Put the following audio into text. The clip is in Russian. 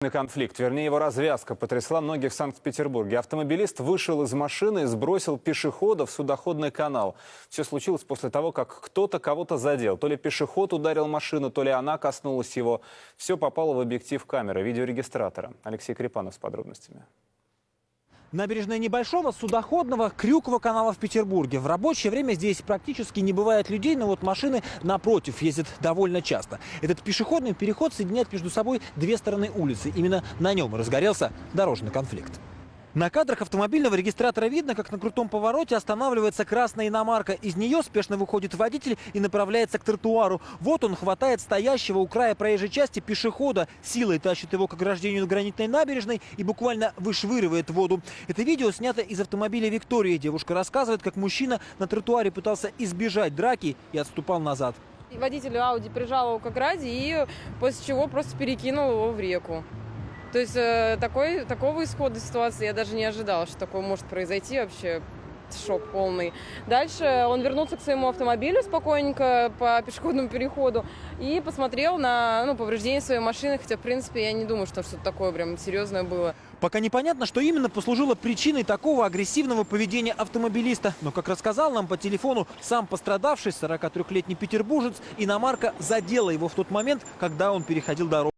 Конфликт, вернее его развязка, потрясла многих в Санкт-Петербурге. Автомобилист вышел из машины и сбросил пешехода в судоходный канал. Все случилось после того, как кто-то кого-то задел. То ли пешеход ударил машину, то ли она коснулась его. Все попало в объектив камеры, видеорегистратора. Алексей Крепанов с подробностями. Набережная небольшого судоходного Крюкова канала в Петербурге. В рабочее время здесь практически не бывает людей, но вот машины напротив ездят довольно часто. Этот пешеходный переход соединяет между собой две стороны улицы. Именно на нем разгорелся дорожный конфликт. На кадрах автомобильного регистратора видно, как на крутом повороте останавливается красная иномарка. Из нее спешно выходит водитель и направляется к тротуару. Вот он хватает стоящего у края проезжей части пешехода, силой тащит его к ограждению гранитной набережной и буквально вышвыривает воду. Это видео снято из автомобиля Виктории. Девушка рассказывает, как мужчина на тротуаре пытался избежать драки и отступал назад. Водитель Ауди прижал его к ограде и после чего просто перекинул его в реку. То есть э, такой, такого исхода ситуации я даже не ожидала, что такое может произойти вообще. Шок полный. Дальше он вернулся к своему автомобилю спокойненько по пешеходному переходу и посмотрел на ну, повреждения своей машины, хотя, в принципе, я не думаю, что что-то такое прям серьезное было. Пока непонятно, что именно послужило причиной такого агрессивного поведения автомобилиста. Но, как рассказал нам по телефону сам пострадавший, 43-летний петербуржец, иномарка задела его в тот момент, когда он переходил дорогу.